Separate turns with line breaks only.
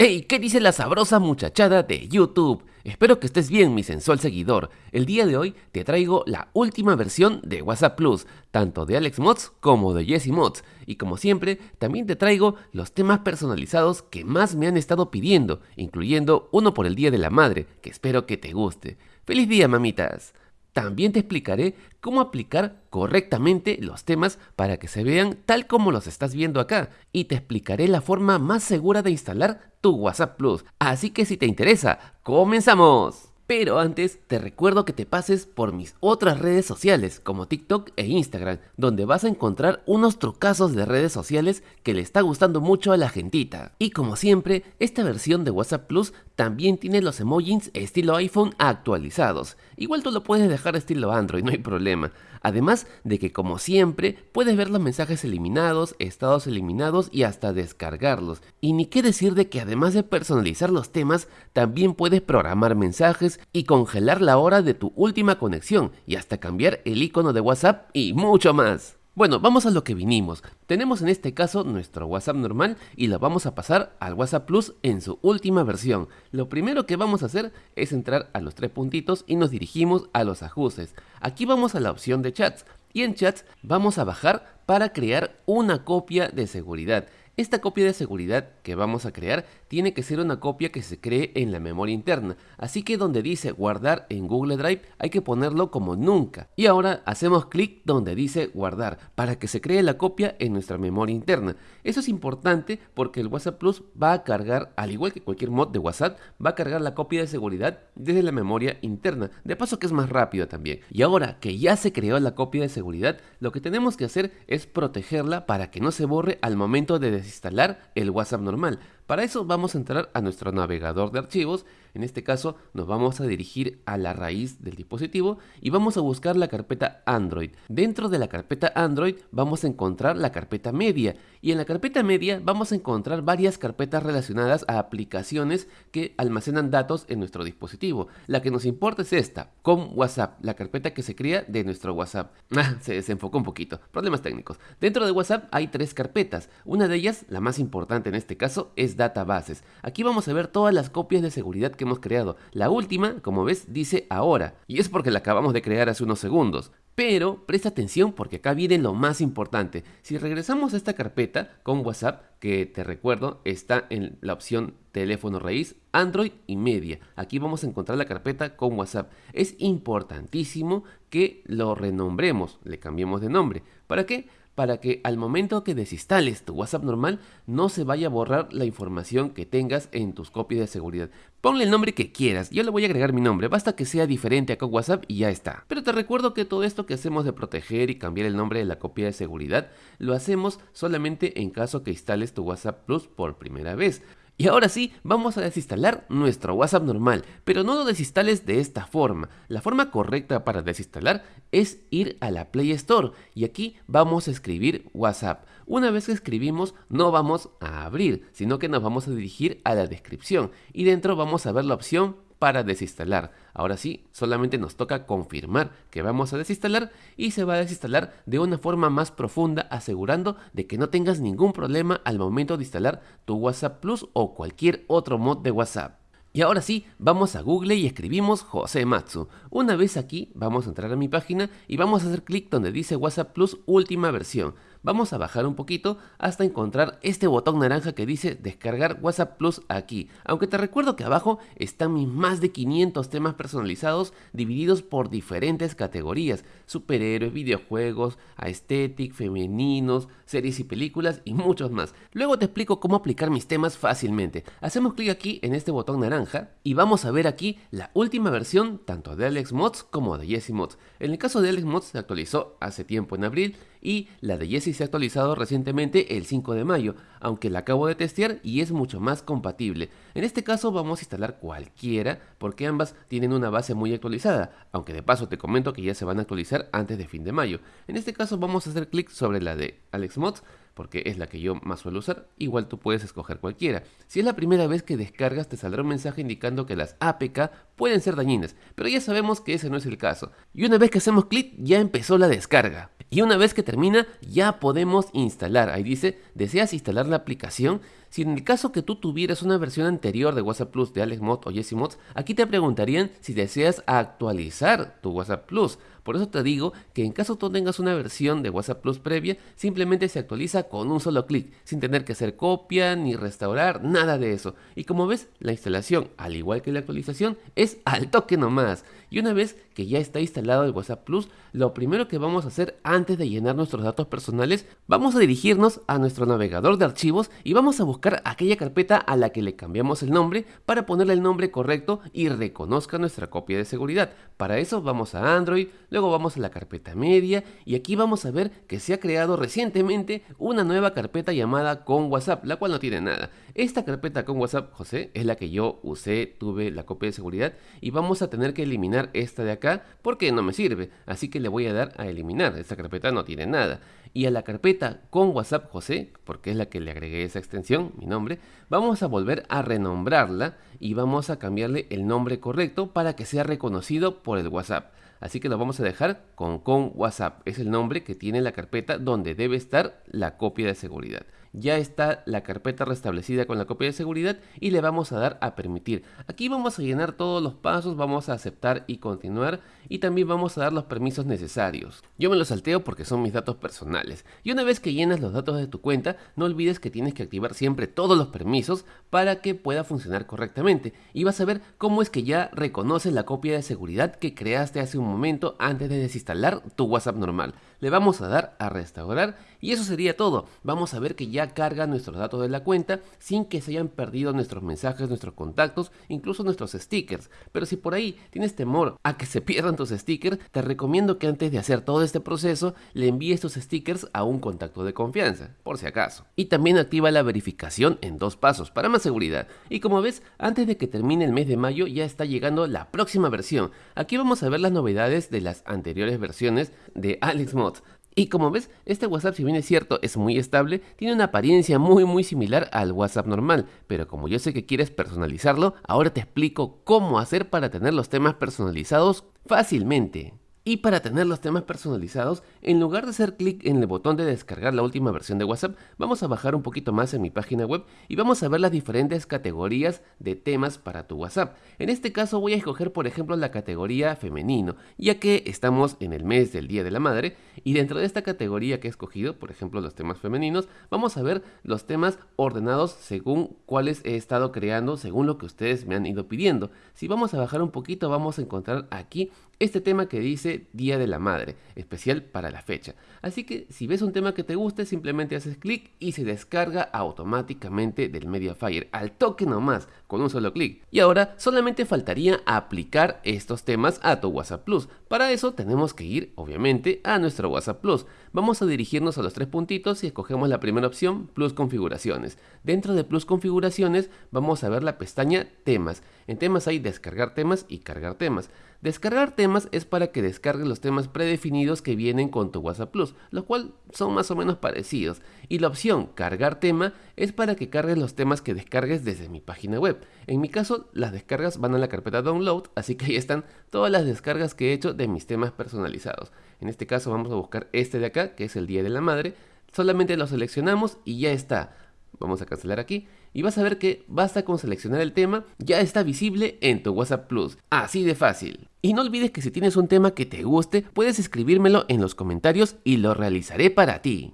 Hey, ¿qué dice la sabrosa muchachada de YouTube? Espero que estés bien, mi sensual seguidor. El día de hoy te traigo la última versión de WhatsApp Plus, tanto de Alex Mods como de Jesse Mods. Y como siempre, también te traigo los temas personalizados que más me han estado pidiendo, incluyendo uno por el Día de la Madre, que espero que te guste. ¡Feliz día, mamitas! También te explicaré cómo aplicar correctamente los temas para que se vean tal como los estás viendo acá y te explicaré la forma más segura de instalar tu WhatsApp Plus. Así que si te interesa, ¡comenzamos! Pero antes te recuerdo que te pases por mis otras redes sociales como TikTok e Instagram, donde vas a encontrar unos trucazos de redes sociales que le está gustando mucho a la gentita. Y como siempre, esta versión de WhatsApp Plus también tiene los emojis estilo iPhone actualizados. Igual tú lo puedes dejar estilo Android, no hay problema. Además de que como siempre puedes ver los mensajes eliminados, estados eliminados y hasta descargarlos. Y ni qué decir de que además de personalizar los temas, también puedes programar mensajes y congelar la hora de tu última conexión y hasta cambiar el icono de WhatsApp y mucho más. Bueno, vamos a lo que vinimos. Tenemos en este caso nuestro WhatsApp normal y lo vamos a pasar al WhatsApp Plus en su última versión. Lo primero que vamos a hacer es entrar a los tres puntitos y nos dirigimos a los ajustes. Aquí vamos a la opción de chats y en chats vamos a bajar para crear una copia de seguridad. Esta copia de seguridad que vamos a crear tiene que ser una copia que se cree en la memoria interna, así que donde dice guardar en Google Drive hay que ponerlo como nunca. Y ahora hacemos clic donde dice guardar para que se cree la copia en nuestra memoria interna. Eso es importante porque el WhatsApp Plus va a cargar, al igual que cualquier mod de WhatsApp, va a cargar la copia de seguridad desde la memoria interna, de paso que es más rápido también. Y ahora que ya se creó la copia de seguridad, lo que tenemos que hacer es protegerla para que no se borre al momento de instalar el WhatsApp normal. Para eso vamos a entrar a nuestro navegador de archivos, en este caso nos vamos a dirigir a la raíz del dispositivo y vamos a buscar la carpeta Android. Dentro de la carpeta Android vamos a encontrar la carpeta media y en la carpeta media vamos a encontrar varias carpetas relacionadas a aplicaciones que almacenan datos en nuestro dispositivo. La que nos importa es esta, con WhatsApp, la carpeta que se crea de nuestro WhatsApp. Ah, se desenfocó un poquito, problemas técnicos. Dentro de WhatsApp hay tres carpetas, una de ellas, la más importante en este caso, es databases. Aquí vamos a ver todas las copias de seguridad que hemos creado. La última, como ves, dice ahora, y es porque la acabamos de crear hace unos segundos. Pero presta atención porque acá viene lo más importante. Si regresamos a esta carpeta con WhatsApp, que te recuerdo está en la opción teléfono raíz, Android y media. Aquí vamos a encontrar la carpeta con WhatsApp. Es importantísimo que lo renombremos, le cambiemos de nombre. ¿Para qué? Para que al momento que desinstales tu WhatsApp normal no se vaya a borrar la información que tengas en tus copias de seguridad. Ponle el nombre que quieras, yo le voy a agregar mi nombre, basta que sea diferente a WhatsApp y ya está. Pero te recuerdo que todo esto que hacemos de proteger y cambiar el nombre de la copia de seguridad, lo hacemos solamente en caso que instales tu WhatsApp Plus por primera vez. Y ahora sí, vamos a desinstalar nuestro WhatsApp normal, pero no lo desinstales de esta forma. La forma correcta para desinstalar es ir a la Play Store y aquí vamos a escribir WhatsApp. Una vez que escribimos no vamos a abrir, sino que nos vamos a dirigir a la descripción y dentro vamos a ver la opción para desinstalar. Ahora sí, solamente nos toca confirmar que vamos a desinstalar y se va a desinstalar de una forma más profunda asegurando de que no tengas ningún problema al momento de instalar tu WhatsApp Plus o cualquier otro mod de WhatsApp. Y ahora sí, vamos a Google y escribimos José Matsu. Una vez aquí, vamos a entrar a mi página y vamos a hacer clic donde dice WhatsApp Plus última versión vamos a bajar un poquito hasta encontrar este botón naranja que dice descargar WhatsApp Plus aquí. Aunque te recuerdo que abajo están mis más de 500 temas personalizados divididos por diferentes categorías, superhéroes, videojuegos, aesthetic, femeninos, series y películas y muchos más. Luego te explico cómo aplicar mis temas fácilmente. Hacemos clic aquí en este botón naranja y vamos a ver aquí la última versión tanto de Alex Mods como de Jesse Mods. En el caso de Alex Mods se actualizó hace tiempo en abril y la de Jessie se ha actualizado recientemente el 5 de mayo, aunque la acabo de testear y es mucho más compatible. En este caso vamos a instalar cualquiera porque ambas tienen una base muy actualizada, aunque de paso te comento que ya se van a actualizar antes de fin de mayo. En este caso vamos a hacer clic sobre la de AlexMods porque es la que yo más suelo usar, igual tú puedes escoger cualquiera. Si es la primera vez que descargas te saldrá un mensaje indicando que las APK pueden ser dañinas, pero ya sabemos que ese no es el caso. Y una vez que hacemos clic ya empezó la descarga. Y una vez que termina ya podemos instalar. Ahí dice, ¿deseas instalar la aplicación? Si en el caso que tú tuvieras una versión anterior de WhatsApp Plus de AlexMod o Mods, aquí te preguntarían si deseas actualizar tu WhatsApp Plus. Por eso te digo que en caso tú tengas una versión de WhatsApp Plus previa, simplemente se actualiza con un solo clic, sin tener que hacer copia ni restaurar, nada de eso. Y como ves, la instalación, al igual que la actualización, es al toque nomás. Y una vez que ya está instalado el WhatsApp Plus, lo primero que vamos a hacer antes de llenar nuestros datos personales, vamos a dirigirnos a nuestro navegador de archivos y vamos a buscar aquella carpeta a la que le cambiamos el nombre para ponerle el nombre correcto y reconozca nuestra copia de seguridad. Para eso vamos a Android, Luego vamos a la carpeta media y aquí vamos a ver que se ha creado recientemente una nueva carpeta llamada con WhatsApp, la cual no tiene nada. Esta carpeta con WhatsApp, José, es la que yo usé, tuve la copia de seguridad y vamos a tener que eliminar esta de acá porque no me sirve. Así que le voy a dar a eliminar, esta carpeta no tiene nada. Y a la carpeta con WhatsApp José, porque es la que le agregué esa extensión, mi nombre, vamos a volver a renombrarla y vamos a cambiarle el nombre correcto para que sea reconocido por el WhatsApp. Así que lo vamos a dejar con con WhatsApp. Es el nombre que tiene la carpeta donde debe estar la copia de seguridad ya está la carpeta restablecida con la copia de seguridad y le vamos a dar a permitir. Aquí vamos a llenar todos los pasos, vamos a aceptar y continuar y también vamos a dar los permisos necesarios. Yo me los salteo porque son mis datos personales. Y una vez que llenas los datos de tu cuenta, no olvides que tienes que activar siempre todos los permisos para que pueda funcionar correctamente. Y vas a ver cómo es que ya reconoce la copia de seguridad que creaste hace un momento antes de desinstalar tu WhatsApp normal. Le vamos a dar a restaurar y eso sería todo. Vamos a ver que ya carga nuestros datos de la cuenta sin que se hayan perdido nuestros mensajes, nuestros contactos, incluso nuestros stickers. Pero si por ahí tienes temor a que se pierdan tus stickers, te recomiendo que antes de hacer todo este proceso le envíes tus stickers a un contacto de confianza, por si acaso. Y también activa la verificación en dos pasos para más seguridad. Y como ves, antes de que termine el mes de mayo ya está llegando la próxima versión. Aquí vamos a ver las novedades de las anteriores versiones de AlexMod. Y como ves, este WhatsApp si bien es cierto es muy estable, tiene una apariencia muy muy similar al WhatsApp normal, pero como yo sé que quieres personalizarlo, ahora te explico cómo hacer para tener los temas personalizados fácilmente. Y para tener los temas personalizados, en lugar de hacer clic en el botón de descargar la última versión de WhatsApp, vamos a bajar un poquito más en mi página web y vamos a ver las diferentes categorías de temas para tu WhatsApp. En este caso voy a escoger por ejemplo la categoría femenino, ya que estamos en el mes del Día de la Madre y dentro de esta categoría que he escogido, por ejemplo los temas femeninos, vamos a ver los temas ordenados según cuáles he estado creando, según lo que ustedes me han ido pidiendo. Si vamos a bajar un poquito vamos a encontrar aquí este tema que dice Día de la Madre, especial para la fecha. Así que si ves un tema que te guste, simplemente haces clic y se descarga automáticamente del Mediafire, al toque nomás, con un solo clic. Y ahora solamente faltaría aplicar estos temas a tu WhatsApp Plus. Para eso tenemos que ir, obviamente, a nuestro WhatsApp Plus. Vamos a dirigirnos a los tres puntitos y escogemos la primera opción, Plus Configuraciones. Dentro de Plus Configuraciones vamos a ver la pestaña Temas. En temas hay descargar temas y cargar temas. Descargar temas es para que descargues los temas predefinidos que vienen con tu WhatsApp Plus, los cual son más o menos parecidos. Y la opción cargar tema es para que cargues los temas que descargues desde mi página En mi caso, las descargas van a la carpeta download, así que ahí están todas las descargas que he hecho de mis temas personalizados. En este caso vamos a buscar este de acá, que es el Día de la Madre. Solamente lo seleccionamos y ya está. Vamos a cancelar aquí y vas a ver que basta con seleccionar el tema, ya está visible en tu WhatsApp Plus. Así de fácil. Y no olvides que si tienes un tema que te guste, puedes escribírmelo en los comentarios y lo realizaré para ti.